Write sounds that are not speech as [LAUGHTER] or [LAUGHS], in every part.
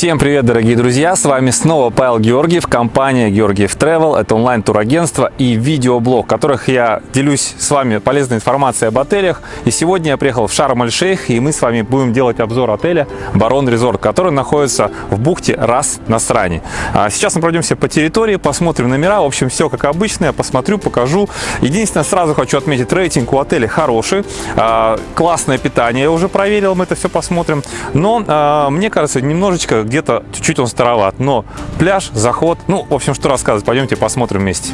Всем привет, дорогие друзья! С вами снова Павел Георгиев, компания Георгиев Travel. Это онлайн-турагентство и видеоблог, в которых я делюсь с вами полезной информацией об отелях. И сегодня я приехал в Шарм-эль-Шейх, и мы с вами будем делать обзор отеля Барон Резорт, который находится в бухте Рас Насрани. А сейчас мы пройдемся по территории, посмотрим номера. В общем, все как обычно, я посмотрю, покажу. Единственное, сразу хочу отметить, рейтинг у отеля хороший. А, классное питание, я уже проверил, мы это все посмотрим. Но а, мне кажется, немножечко где-то чуть-чуть он староват. Но пляж, заход, ну, в общем, что рассказывать, пойдемте посмотрим вместе.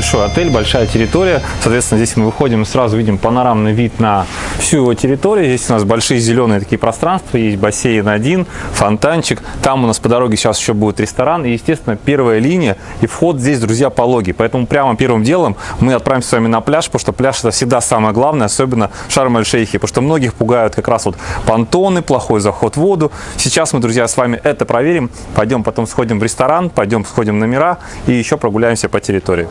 Большой отель, большая территория. Соответственно, здесь мы выходим и сразу видим панорамный вид на всю его территорию. Здесь у нас большие зеленые такие пространства, есть бассейн один, фонтанчик. Там у нас по дороге сейчас еще будет ресторан. И, естественно, первая линия и вход здесь, друзья, пологий. Поэтому прямо первым делом мы отправимся с вами на пляж, потому что пляж это всегда самое главное, особенно Шарм-эль-Шейхе, потому что многих пугают как раз вот понтоны, плохой заход в воду. Сейчас мы, друзья, с вами это проверим. Пойдем потом сходим в ресторан, пойдем сходим в номера и еще прогуляемся по территории.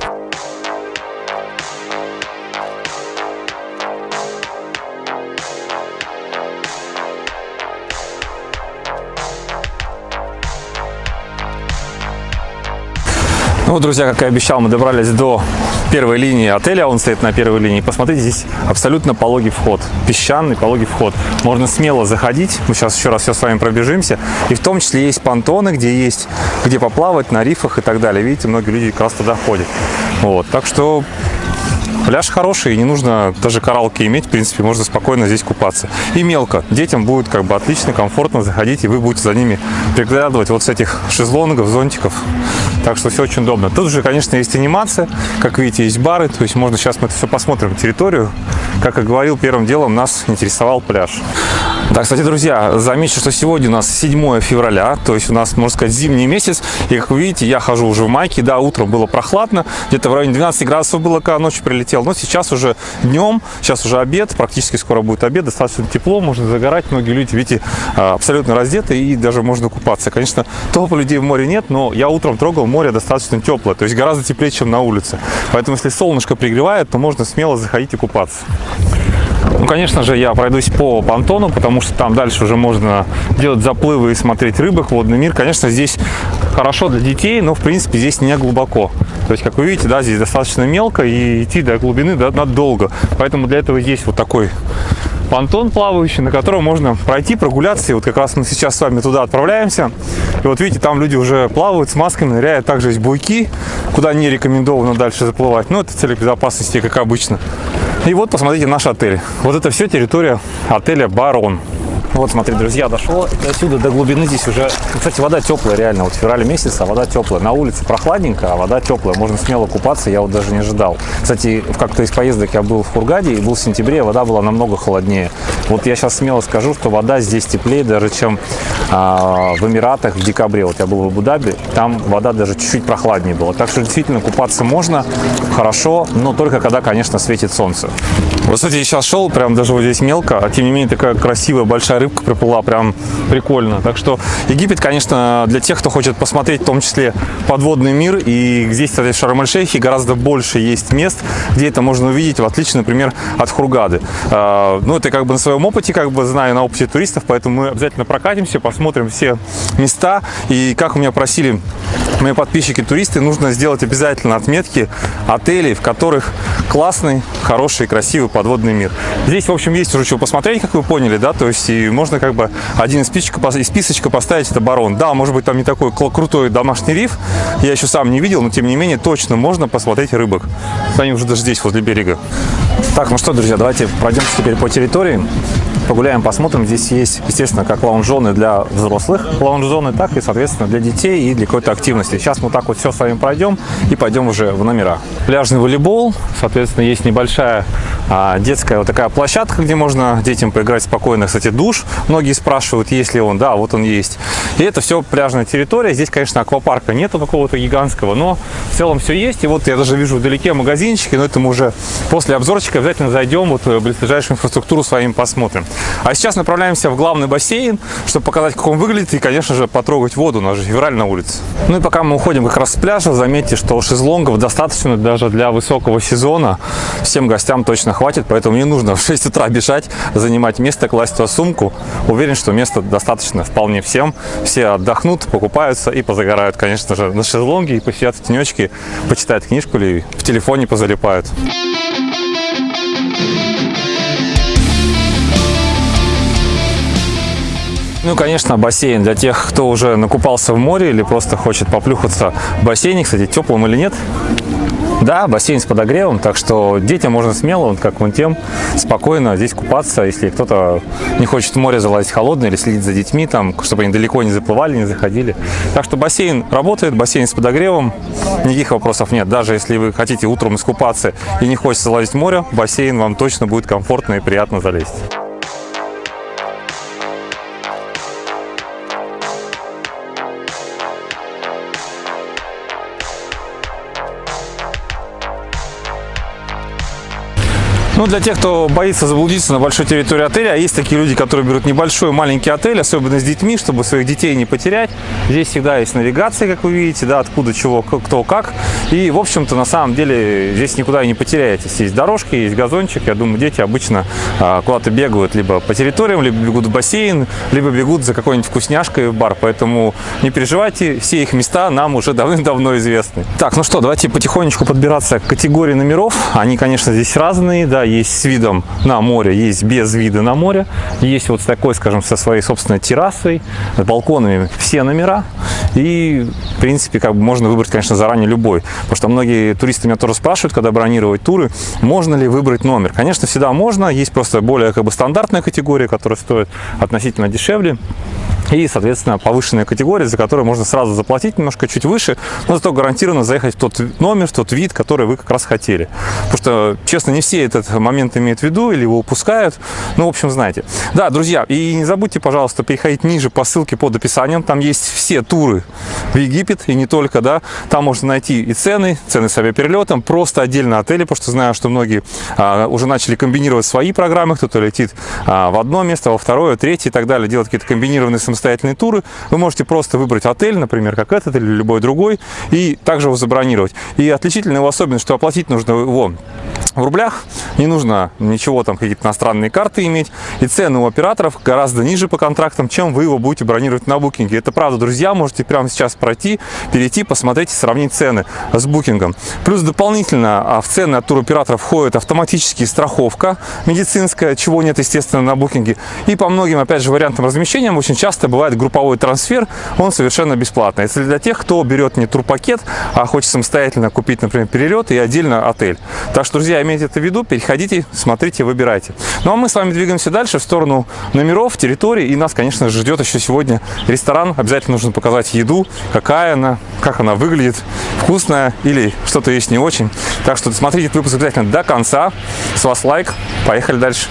Ну друзья, как и обещал, мы добрались до первой линии отеля, он стоит на первой линии. Посмотрите, здесь абсолютно пологий вход, песчаный пологий вход. Можно смело заходить, мы сейчас еще раз все с вами пробежимся. И в том числе есть понтоны, где есть, где поплавать на рифах и так далее. Видите, многие люди как раз туда ходят. Вот, так что Пляж хороший, и не нужно даже коралки иметь, в принципе, можно спокойно здесь купаться. И мелко. Детям будет как бы отлично, комфортно заходить, и вы будете за ними приглядывать вот с этих шезлонгов, зонтиков. Так что все очень удобно. Тут же, конечно, есть анимация. Как видите, есть бары, то есть можно сейчас мы это все посмотрим, территорию. Как я говорил, первым делом нас интересовал пляж. Да, кстати, друзья, заметьте, что сегодня у нас 7 февраля, то есть у нас, можно сказать, зимний месяц. И, как вы видите, я хожу уже в майке. Да, утром было прохладно, где-то в районе 12 градусов было, когда ночью прилетел. Но сейчас уже днем, сейчас уже обед, практически скоро будет обед, достаточно тепло, можно загорать. Многие люди, видите, а, абсолютно раздеты и даже можно купаться. Конечно, толпы людей в море нет, но я утром трогал, море достаточно теплое, то есть гораздо теплее, чем на улице. Поэтому, если солнышко пригревает, то можно смело заходить и купаться. Ну, конечно же, я пройдусь по понтону, потому что там дальше уже можно делать заплывы и смотреть рыбок, водный мир. Конечно, здесь хорошо для детей, но, в принципе, здесь не глубоко. То есть, как вы видите, да, здесь достаточно мелко, и идти до глубины да, надо долго. Поэтому для этого есть вот такой понтон плавающий, на котором можно пройти, прогуляться. И вот как раз мы сейчас с вами туда отправляемся. И вот видите, там люди уже плавают с масками, ныряют. Также есть буйки, куда не рекомендовано дальше заплывать. Но это цель безопасности, как обычно. И вот, посмотрите, наш отель. Вот это все территория отеля «Барон». Вот, смотри, друзья, дошло отсюда до глубины здесь уже... Кстати, вода теплая, реально. Вот в феврале месяце вода теплая. На улице прохладненько, а вода теплая. Можно смело купаться, я вот даже не ожидал. Кстати, в как-то из поездок я был в Хургаде и был в сентябре, вода была намного холоднее. Вот я сейчас смело скажу, что вода здесь теплее даже, чем а, в Эмиратах в декабре. Вот я был в Абу-Даби, там вода даже чуть-чуть прохладнее была. Так что действительно купаться можно, хорошо, но только когда, конечно, светит солнце. Вот, кстати, я сейчас шел, прям даже вот здесь мелко, а тем не менее такая красивая большая рыбка приплыла, прям прикольно. Так что Египет, конечно, для тех, кто хочет посмотреть в том числе подводный мир, и здесь, кстати, в Шарм-эль-Шейхе гораздо больше есть мест, где это можно увидеть, в отличие, например, от Хургады. А, ну, это как бы на своем опыте, как бы знаю, на опыте туристов, поэтому мы обязательно прокатимся, посмотрим все места. И как у меня просили мои подписчики-туристы, нужно сделать обязательно отметки отелей, в которых классный, хороший, красивый подводный мир. Здесь, в общем, есть уже что посмотреть, как вы поняли, да, то есть и можно как бы один из из списочка поставить, это барон. Да, может быть, там не такой крутой домашний риф, я еще сам не видел, но тем не менее точно можно посмотреть рыбок. Они уже даже здесь, возле берега. Так, ну что, друзья, давайте пройдемся теперь по территории. Погуляем, посмотрим. Здесь есть, естественно, как лаунж-зоны для взрослых лаунж-зоны, так и, соответственно, для детей и для какой-то активности. Сейчас мы так вот все с вами пройдем и пойдем уже в номера. Пляжный волейбол, соответственно, есть небольшая а, детская вот такая площадка, где можно детям поиграть спокойно. Кстати, душ. Многие спрашивают, есть ли он. Да, вот он есть. И это все пляжная территория. Здесь, конечно, аквапарка нету какого-то гигантского, но в целом все есть. И вот я даже вижу вдалеке магазинчики, но это мы уже после обзорчика обязательно зайдем, вот в ближайшую инфраструктуру с вами посмотрим. А сейчас направляемся в главный бассейн, чтобы показать, как он выглядит и, конечно же, потрогать воду. У нас же февраль на улице. Ну и пока мы уходим как раз с пляжа, заметьте, что шезлонгов достаточно даже для высокого сезона. Всем гостям точно хватит, поэтому не нужно в 6 утра бежать, занимать место, класть туда сумку. Уверен, что места достаточно вполне всем. Все отдохнут, покупаются и позагорают, конечно же, на шезлонге и посидят в тенечке, почитают книжку или в телефоне позалипают. Ну, конечно, бассейн для тех, кто уже накупался в море или просто хочет поплюхаться в бассейне. Кстати, теплым или нет? Да, бассейн с подогревом, так что детям можно смело, как вон тем, спокойно здесь купаться, если кто-то не хочет в море залазить холодное или следить за детьми, там, чтобы они далеко не заплывали, не заходили. Так что бассейн работает, бассейн с подогревом, никаких вопросов нет. Даже если вы хотите утром искупаться и не хочется залазить в море, бассейн вам точно будет комфортно и приятно залезть. Ну, для тех, кто боится заблудиться на большой территории отеля, а есть такие люди, которые берут небольшой, маленький отель, особенно с детьми, чтобы своих детей не потерять. Здесь всегда есть навигация, как вы видите, да, откуда, чего, кто, как. И, в общем-то, на самом деле, здесь никуда не потеряетесь. Есть дорожки, есть газончик. Я думаю, дети обычно а, куда-то бегают либо по территориям, либо бегут в бассейн, либо бегут за какой-нибудь вкусняшкой в бар. Поэтому не переживайте, все их места нам уже давным-давно известны. Так, ну что, давайте потихонечку подбираться к категории номеров. Они, конечно, здесь разные, да, есть с видом на море, есть без вида на море, есть вот с такой, скажем, со своей собственной террасой, с балконами все номера. И, в принципе, как бы можно выбрать, конечно, заранее любой. Потому что многие туристы меня тоже спрашивают, когда бронировать туры, можно ли выбрать номер. Конечно, всегда можно. Есть просто более как бы стандартная категория, которая стоит относительно дешевле и, соответственно, повышенная категория, за которую можно сразу заплатить немножко чуть выше, но зато гарантированно заехать в тот номер, в тот вид, который вы как раз хотели. Потому что, честно, не все этот момент имеют в виду или его упускают. Ну, в общем, знаете. Да, друзья, и не забудьте, пожалуйста, переходить ниже по ссылке под описанием. Там есть все туры в Египет и не только, да. Там можно найти и цены, цены с авиаперелетом, просто отдельно отели, потому что знаю, что многие а, уже начали комбинировать свои программы. Кто-то летит а, в одно место, во второе, третье и так далее, делать какие-то комбинированные самостоятельные туры. Вы можете просто выбрать отель, например, как этот или любой другой, и также его забронировать. И отличительная его особенность, что оплатить нужно его в рублях, не нужно ничего там, какие-то иностранные карты иметь, и цены у операторов гораздо ниже по контрактам, чем вы его будете бронировать на букинге. Это правда, друзья, можете прямо сейчас пройти, перейти, посмотреть и сравнить цены с букингом. Плюс дополнительно а, в цены от туроператоров входит автоматически страховка медицинская, чего нет, естественно, на букинге. И по многим, опять же, вариантам размещения очень часто бывает групповой трансфер, он совершенно бесплатный. Это для тех, кто берет не турпакет, а хочет самостоятельно купить, например, перелет и отдельно отель. Так что, друзья, имейте это в виду, переходите, смотрите, выбирайте. Ну а мы с вами двигаемся дальше в сторону номеров, территории. И нас, конечно же, ждет еще сегодня ресторан. Обязательно нужно показать еду, какая она, как она выглядит, вкусная или что-то есть не очень. Так что смотрите этот выпуск обязательно до конца. С вас лайк. Поехали дальше.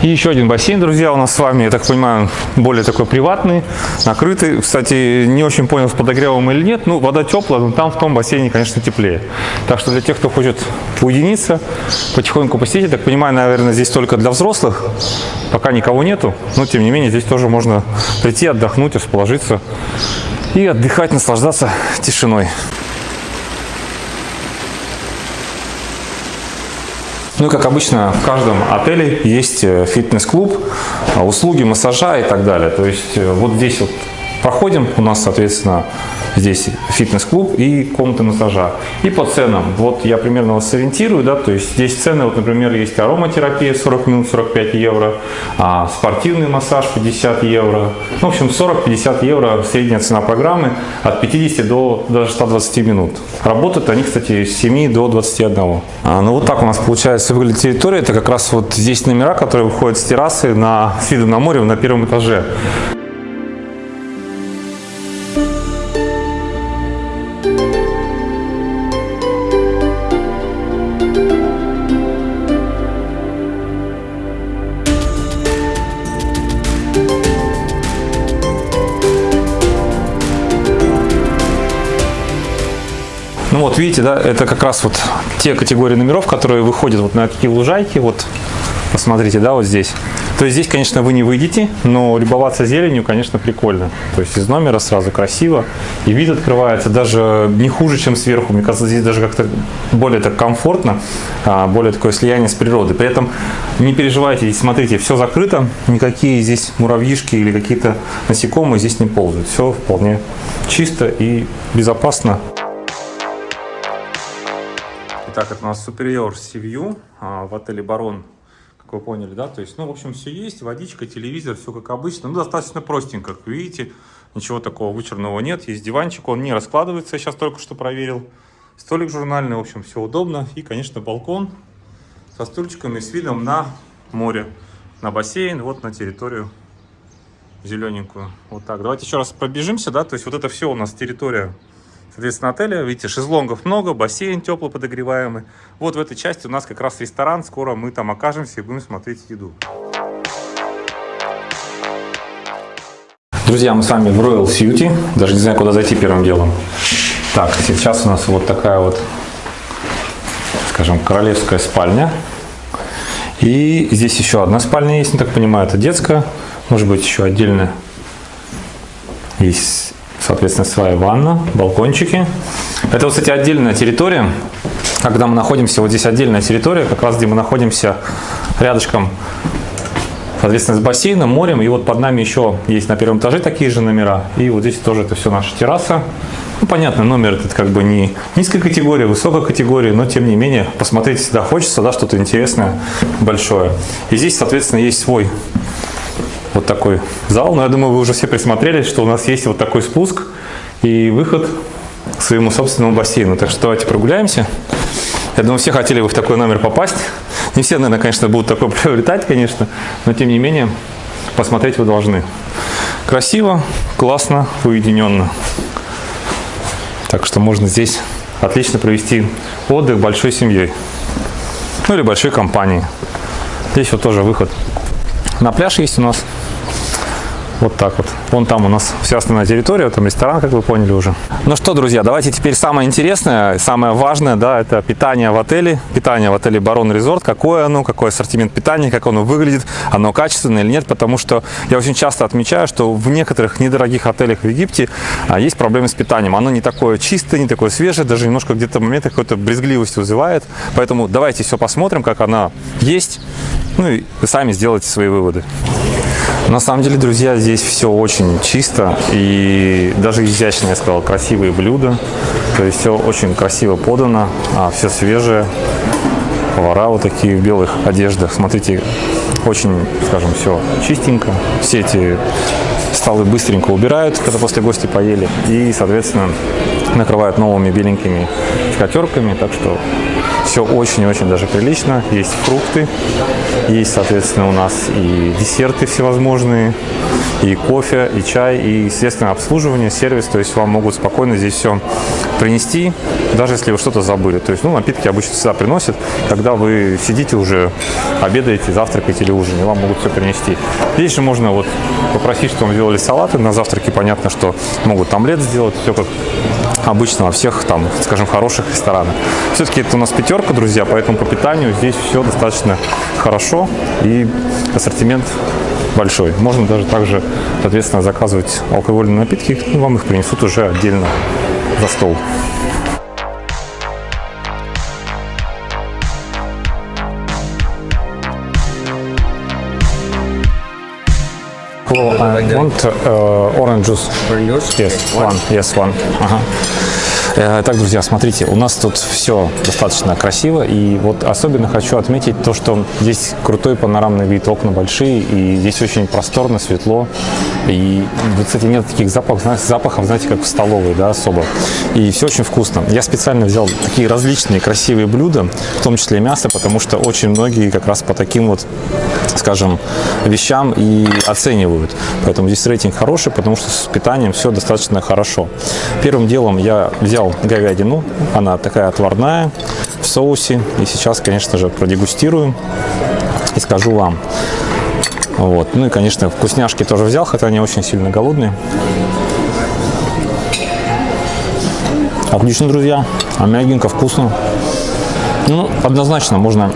И еще один бассейн, друзья, у нас с вами, я так понимаю, более такой приватный, накрытый. Кстати, не очень понял, с подогревом или нет. Ну, вода теплая, но там в том бассейне, конечно, теплее. Так что для тех, кто хочет уединиться, потихоньку посетить, я так понимаю, наверное, здесь только для взрослых. Пока никого нету, но тем не менее здесь тоже можно прийти, отдохнуть, расположиться и отдыхать, наслаждаться тишиной. Ну и как обычно в каждом отеле есть э, фитнес-клуб, а, услуги массажа и так далее. То есть э, вот здесь вот проходим, у нас, соответственно, здесь фитнес-клуб и комната массажа. И по ценам, вот я примерно вас сориентирую, да, то есть здесь цены, вот, например, есть ароматерапия 40 минут 45 евро, а спортивный массаж 50 евро, ну, в общем, 40-50 евро средняя цена программы от 50 до даже 120 минут. Работают они, кстати, с 7 до 21. А, ну, вот так у нас получается выглядит территория, это как раз вот здесь номера, которые выходят с террасы на, с видом на море на первом этаже. Видите, да, это как раз вот те категории номеров, которые выходят вот на такие лужайки, вот посмотрите, да, вот здесь. То есть здесь, конечно, вы не выйдете, но любоваться зеленью, конечно, прикольно. То есть из номера сразу красиво, и вид открывается даже не хуже, чем сверху. Мне кажется, здесь даже как-то более так комфортно, а, более такое слияние с природой. При этом не переживайте, смотрите, все закрыто, никакие здесь муравьишки или какие-то насекомые здесь не ползают. Все вполне чисто и безопасно. Итак, это у нас Superior Sea а, в отеле Барон, как вы поняли, да? То есть, ну, в общем, все есть, водичка, телевизор, все как обычно. Ну, достаточно простенько, как видите, ничего такого вычурного нет. Есть диванчик, он не раскладывается, я сейчас только что проверил. Столик журнальный, в общем, все удобно. И, конечно, балкон со стульчиками с видом на море, на бассейн, вот на территорию зелененькую. Вот так. Давайте еще раз пробежимся, да? То есть, вот это все у нас территория Соответственно, отеля, видите, шезлонгов много, бассейн тепло подогреваемый. Вот в этой части у нас как раз ресторан, скоро мы там окажемся и будем смотреть еду. Друзья, мы с вами в Royal Suite, даже не знаю, куда зайти первым делом. Так, сейчас у нас вот такая вот, скажем, королевская спальня. И здесь еще одна спальня есть, не так понимаю, это детская, может быть еще отдельная. Есть соответственно, своя ванна, балкончики. Это, кстати, отдельная территория. Когда мы находимся, вот здесь отдельная территория, как раз где мы находимся рядышком, соответственно, с бассейном, морем. И вот под нами еще есть на первом этаже такие же номера. И вот здесь тоже это все наша терраса. Ну, понятно, номер этот как бы не низкой категории, высокой категории, но тем не менее посмотреть всегда хочется, да, что-то интересное, большое. И здесь, соответственно, есть свой вот такой зал. Но я думаю, вы уже все присмотрелись, что у нас есть вот такой спуск и выход к своему собственному бассейну. Так что давайте прогуляемся. Я думаю, все хотели бы в такой номер попасть. Не все, наверное, конечно, будут такой [LAUGHS] приобретать, конечно, но тем не менее посмотреть вы должны. Красиво, классно, уединенно. Так что можно здесь отлично провести отдых большой семьей. Ну или большой компанией. Здесь вот тоже выход на пляж есть у нас. Вот так вот. Вон там у нас вся остальная территория, там ресторан, как вы поняли уже. Ну что, друзья, давайте теперь самое интересное, самое важное, да, это питание в отеле. Питание в отеле Барон Резорт. Какое оно, какой ассортимент питания, как оно выглядит, оно качественное или нет. Потому что я очень часто отмечаю, что в некоторых недорогих отелях в Египте а, есть проблемы с питанием. Оно не такое чистое, не такое свежее, даже немножко где-то в моментах какой-то брезгливость вызывает. Поэтому давайте все посмотрим, как она есть. Ну и сами сделайте свои выводы. На самом деле, друзья, здесь все очень чисто и даже изящно, я сказал, красивые блюда. То есть все очень красиво подано, а все свежее. Повара вот такие в белых одеждах. Смотрите, очень, скажем, все чистенько. Все эти столы быстренько убирают, когда после гости поели. И, соответственно, накрывают новыми беленькими скатерками. Так что все очень-очень даже прилично. Есть фрукты, есть, соответственно, у нас и десерты всевозможные, и кофе, и чай, и, естественно, обслуживание, сервис. То есть вам могут спокойно здесь все принести, даже если вы что-то забыли. То есть, ну, напитки обычно всегда приносят, когда вы сидите уже, обедаете, завтракаете или ужинаете, вам могут все принести. Здесь же можно вот попросить, чтобы вам сделали салаты на завтраке. Понятно, что могут омлет сделать, все как обычно во всех там, скажем, хороших ресторанах. Все-таки это у нас пятерка, друзья, поэтому по питанию здесь все достаточно хорошо и ассортимент большой. Можно даже также, соответственно, заказывать алкогольные напитки, и вам их принесут уже отдельно за стол. Well, I want uh, orange juice. Orange juice? Yes, okay. one. one. Yes, one. Uh -huh. Так, друзья, смотрите, у нас тут все достаточно красиво, и вот особенно хочу отметить то, что здесь крутой панорамный вид, окна большие, и здесь очень просторно, светло, и, кстати, нет таких запахов, запахов, знаете, как в столовой, да, особо, и все очень вкусно. Я специально взял такие различные красивые блюда, в том числе мясо, потому что очень многие как раз по таким вот, скажем, вещам и оценивают. Поэтому здесь рейтинг хороший, потому что с питанием все достаточно хорошо. Первым делом я взял говядину, она такая отварная, в соусе. И сейчас, конечно же, продегустирую и скажу вам. Вот. Ну и, конечно, вкусняшки тоже взял, хотя они очень сильно голодные. Отлично, друзья. А мягенько, вкусно. Ну, однозначно можно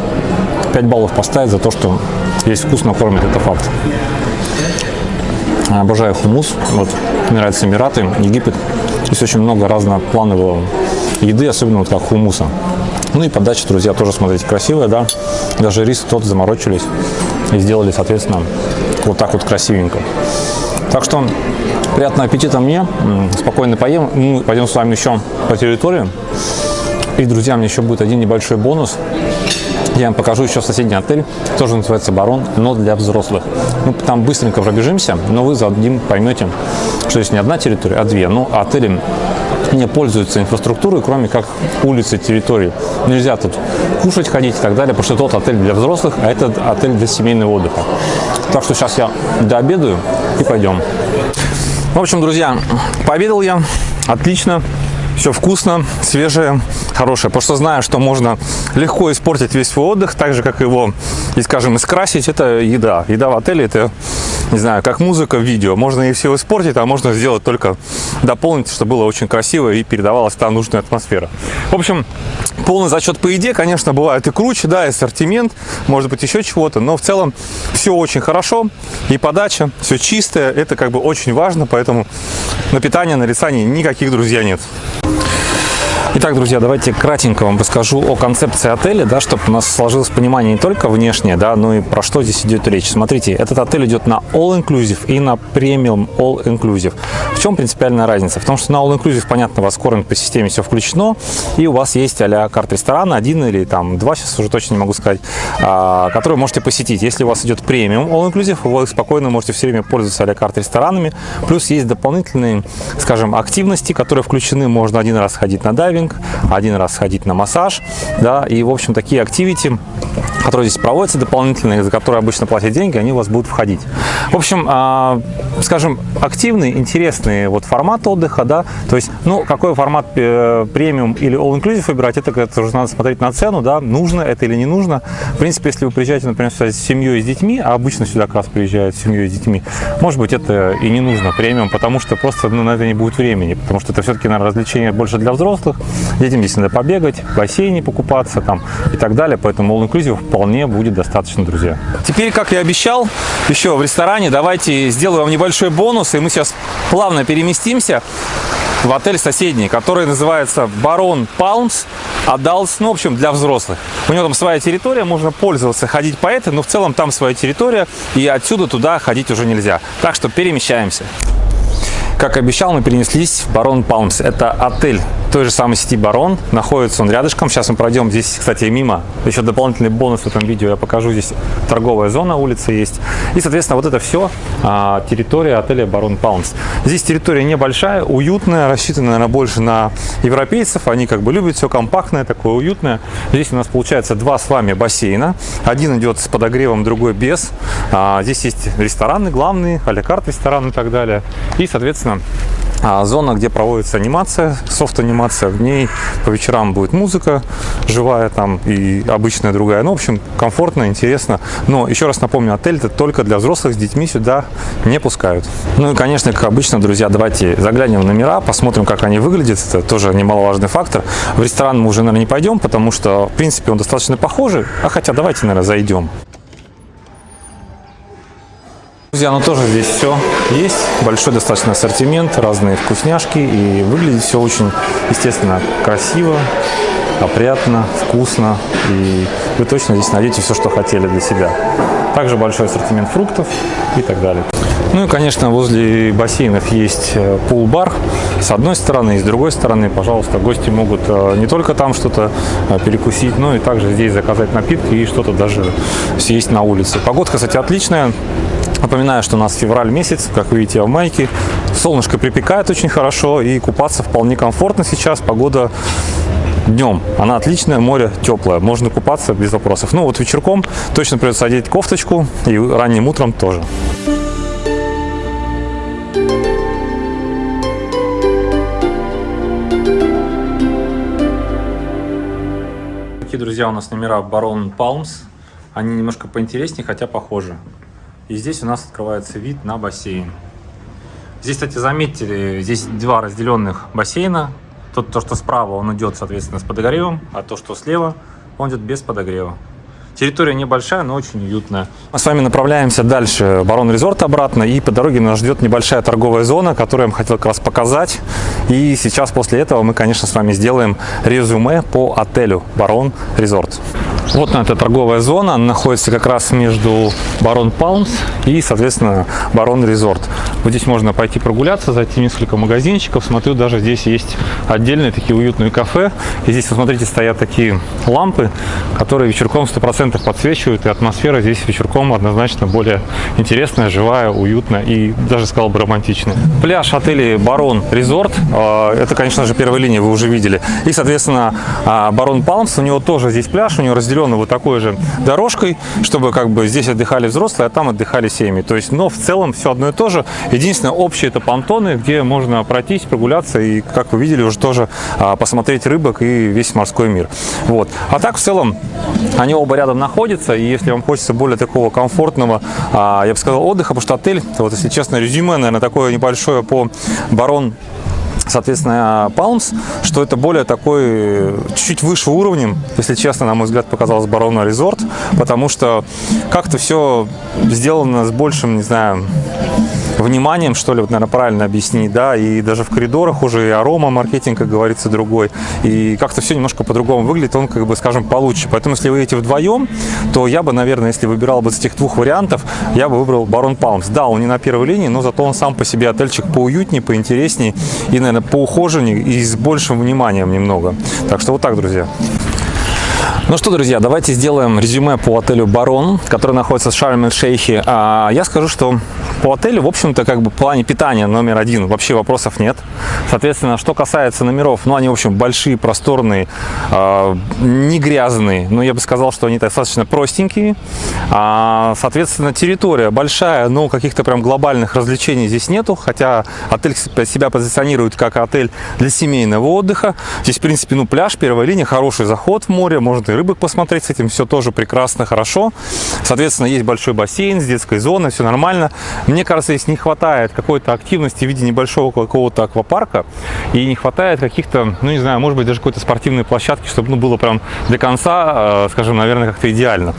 5 баллов поставить за то, что здесь вкусно кормят, это факт. Обожаю хумус. Вот, мне нравятся Эмираты, Египет. Здесь очень много разнопланового еды, особенно вот как хумуса. Ну и подача, друзья, тоже, смотрите, красивая, да. Даже рис тот заморочились и сделали, соответственно, вот так вот красивенько. Так что приятного аппетита мне, спокойно поем. Мы пойдем с вами еще по территории. И, друзья, мне еще будет один небольшой бонус. Я вам покажу еще соседний отель, тоже называется «Барон», но для взрослых. Мы там быстренько пробежимся, но вы за один поймете, что здесь не одна территория, а две. Ну, отели не пользуются инфраструктурой, кроме как улицы, территории. Нельзя тут кушать, ходить и так далее, потому что тот отель для взрослых, а этот отель для семейного отдыха. Так что сейчас я дообедаю и пойдем. В общем, друзья, пообедал я, отлично, все вкусно, свежее, хорошее. Потому что знаю, что можно легко испортить весь свой отдых, так же, как его, и, скажем, искрасить, это еда. Еда в отеле, это, не знаю, как музыка в видео. Можно и все испортить, а можно сделать только дополнить, чтобы было очень красиво и передавалась та нужная атмосфера. В общем, полный зачет по еде, конечно, бывает и круче, да, и ассортимент, может быть, еще чего-то, но в целом все очень хорошо, и подача, все чистое, это как бы очень важно, поэтому на питание, на рисании никаких, друзья, нет. Итак, друзья, давайте кратенько вам расскажу о концепции отеля, да, чтобы у нас сложилось понимание не только внешнее, да, но и про что здесь идет речь. Смотрите, этот отель идет на all-inclusive и на премиум all-inclusive. В чем принципиальная разница? В том, что на all-inclusive, понятно, у вас кормят по системе все включено, и у вас есть а-ля карт ресторана, один или там два, сейчас уже точно не могу сказать, а, который можете посетить. Если у вас идет премиум all-inclusive, вы спокойно можете все время пользоваться а-ля карт ресторанами. Плюс есть дополнительные, скажем, активности, которые включены. Можно один раз ходить на дайвинг, один раз сходить на массаж, да, и, в общем, такие активити, которые здесь проводятся дополнительные, за которые обычно платят деньги, они у вас будут входить. В общем, а, скажем, активный, интересный вот формат отдыха, да, то есть, ну, какой формат э, премиум или all-inclusive выбирать, это, это уже надо смотреть на цену, да, нужно это или не нужно. В принципе, если вы приезжаете, например, сюда с семьей с детьми, а обычно сюда как раз приезжают с семьей с детьми, может быть, это и не нужно премиум, потому что просто ну, на это не будет времени, потому что это все-таки, наверное, развлечение больше для взрослых, детям здесь надо побегать, в бассейне покупаться там и так далее, поэтому all-inclusive вполне будет достаточно, друзья. Теперь, как я обещал, еще в ресторане давайте сделаю вам небольшой бонус, и мы сейчас плавно переместимся в отель соседний, который называется Барон Палмс Adults, ну, в общем, для взрослых. У него там своя территория, можно пользоваться, ходить по этой, но в целом там своя территория, и отсюда туда ходить уже нельзя. Так что перемещаемся. Как обещал, мы перенеслись в Барон Палмс. Это отель той же самой сети Барон. Находится он рядышком. Сейчас мы пройдем здесь, кстати, мимо. Еще дополнительный бонус в этом видео я покажу. Здесь торговая зона, улица есть. И, соответственно, вот это все а, территория отеля Барон Палмс. Здесь территория небольшая, уютная, рассчитана, наверное, больше на европейцев. Они как бы любят все компактное, такое уютное. Здесь у нас получается два с вами бассейна. Один идет с подогревом, другой без. А, здесь есть рестораны главные, а-ля карт ресторан и так далее. И, соответственно, а, зона, где проводится анимация, софт-анимация, в ней по вечерам будет музыка живая там и обычная другая. Ну, в общем, комфортно, интересно. Но еще раз напомню, отель это только для взрослых, с детьми сюда не пускают. Ну и, конечно, как обычно, друзья, давайте заглянем в номера, посмотрим, как они выглядят. Это тоже немаловажный фактор. В ресторан мы уже, наверное, не пойдем, потому что, в принципе, он достаточно похожий. А хотя давайте, наверное, зайдем. Друзья, ну тоже здесь все есть, большой достаточно ассортимент, разные вкусняшки и выглядит все очень, естественно, красиво, опрятно, вкусно и вы точно здесь найдете все, что хотели для себя. Также большой ассортимент фруктов и так далее. Ну и, конечно, возле бассейнов есть э, пул-бар с одной стороны, и с другой стороны, пожалуйста, гости могут э, не только там что-то э, перекусить, но и также здесь заказать напитки и что-то даже съесть на улице. Погодка, кстати, отличная. Напоминаю, что у нас февраль месяц, как вы видите, в майке. Солнышко припекает очень хорошо и купаться вполне комфортно сейчас. Погода днем. Она отличная, море теплое, можно купаться без вопросов. Ну вот вечерком точно придется одеть кофточку и ранним утром тоже. Такие, друзья, у нас номера Baron Palms. Они немножко поинтереснее, хотя похожи. И здесь у нас открывается вид на бассейн. Здесь, кстати, заметили, здесь два разделенных бассейна. Тот, то, что справа, он идет, соответственно, с подогревом, а то, что слева, он идет без подогрева. Территория небольшая, но очень уютная. Мы с вами направляемся дальше, Барон Резорт обратно, и по дороге нас ждет небольшая торговая зона, которую я вам хотел как раз показать. И сейчас после этого мы, конечно, с вами сделаем резюме по отелю Барон Резорт. Вот на эта торговая зона, она находится как раз между Барон Палмс и, соответственно, Барон Резорт. Вот здесь можно пойти прогуляться, зайти в несколько магазинчиков. Смотрю, даже здесь есть отдельные такие уютные кафе. И здесь, посмотрите, стоят такие лампы, которые вечерком 100% подсвечивают. И атмосфера здесь вечерком однозначно более интересная, живая, уютная и даже, сказал бы, романтичная. Пляж отеля Барон Резорт. А, это, конечно же, первая линия, вы уже видели. И, соответственно, а, Барон Палмс, у него тоже здесь пляж, у него разделен вот такой же дорожкой, чтобы как бы здесь отдыхали взрослые, а там отдыхали семьи. То есть, но в целом все одно и то же. Единственное, общее это понтоны, где можно пройтись, прогуляться и, как вы видели, уже тоже а, посмотреть рыбок и весь морской мир. Вот. А так, в целом, они оба рядом находятся, и если вам хочется более такого комфортного, а, я бы сказал, отдыха, потому что отель, вот если честно, резюме, наверное, такое небольшое по Барон соответственно, Palms, что это более такой, чуть-чуть выше уровнем, если честно, на мой взгляд, показалось Барона Резорт, потому что как-то все сделано с большим, не знаю, вниманием, что ли, вот, наверное, правильно объяснить, да, и даже в коридорах уже и арома маркетинг, как говорится, другой, и как-то все немножко по-другому выглядит, он, как бы, скажем, получше. Поэтому, если вы едете вдвоем, то я бы, наверное, если выбирал бы из этих двух вариантов, я бы выбрал Барон Палмс. Да, он не на первой линии, но зато он сам по себе отельчик поуютнее, поинтереснее и, наверное, поухоженнее и с большим вниманием немного. Так что вот так, друзья. Ну что, друзья, давайте сделаем резюме по отелю Барон, который находится в Шарм-эль-Шейхе. А, я скажу, что по отелю, в общем-то, как бы в плане питания номер один вообще вопросов нет. Соответственно, что касается номеров, ну, они, в общем, большие, просторные, э, не грязные, но я бы сказал, что они достаточно простенькие. А, соответственно, территория большая, но каких-то прям глобальных развлечений здесь нету, хотя отель себя позиционирует как отель для семейного отдыха. Здесь, в принципе, ну, пляж, первая линия, хороший заход в море, можно и рыбок посмотреть, с этим все тоже прекрасно, хорошо. Соответственно, есть большой бассейн с детской зоной, все нормально. Мне кажется, здесь не хватает какой-то активности в виде небольшого какого-то аквапарка и не хватает каких-то, ну не знаю, может быть даже какой-то спортивной площадки, чтобы ну, было прям до конца, э, скажем, наверное, как-то идеально.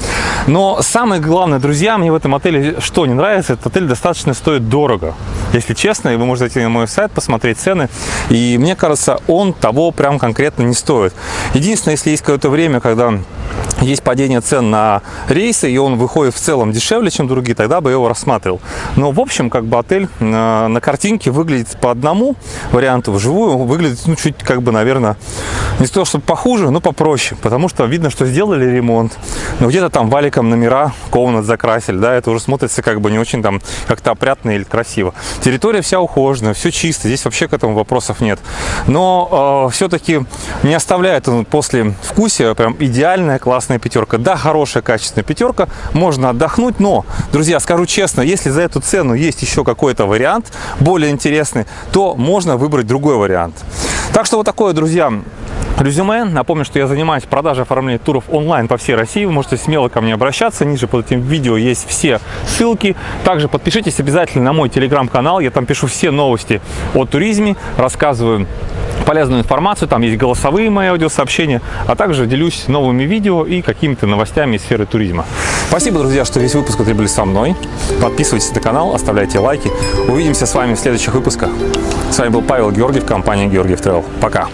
Но самое главное, друзья, мне в этом отеле что не нравится, этот отель достаточно стоит дорого. Если честно, и вы можете зайти на мой сайт, посмотреть цены, и мне кажется, он того прям конкретно не стоит. Единственное, если есть какое-то время, когда есть падение цен на рейсы, и он выходит в целом дешевле, чем другие, тогда бы я его рассматривал. Но, в общем, как бы отель на, на картинке выглядит по одному варианту, вживую выглядит, ну, чуть, как бы, наверное, не то, чтобы похуже, но попроще, потому что видно, что сделали ремонт, но где-то там валиком номера комнат закрасили, да, это уже смотрится как бы не очень там как-то опрятно или красиво. Территория вся ухоженная, все чисто, здесь вообще к этому вопросов нет. Но э, все-таки не оставляет он после вкусия прям идеальная классная пятерка. Да, хорошая качественная пятерка, можно отдохнуть, но, друзья, скажу честно, если за эту цену есть еще какой-то вариант более интересный, то можно выбрать другой вариант. Так что вот такое, друзья, резюме. Напомню, что я занимаюсь продажей оформлением туров онлайн по всей России. Вы можете смело ко мне обращаться. Ниже под этим видео есть все ссылки. Также подпишитесь обязательно на мой телеграм-канал. Я там пишу все новости о туризме, рассказываю полезную информацию, там есть голосовые мои аудиосообщения, а также делюсь новыми видео и какими-то новостями из сферы туризма. Спасибо, друзья, что весь выпуск отребли со мной. Подписывайтесь на канал, оставляйте лайки. Увидимся с вами в следующих выпусках. С вами был Павел Георгиев, компания Георгиев Travel. Пока!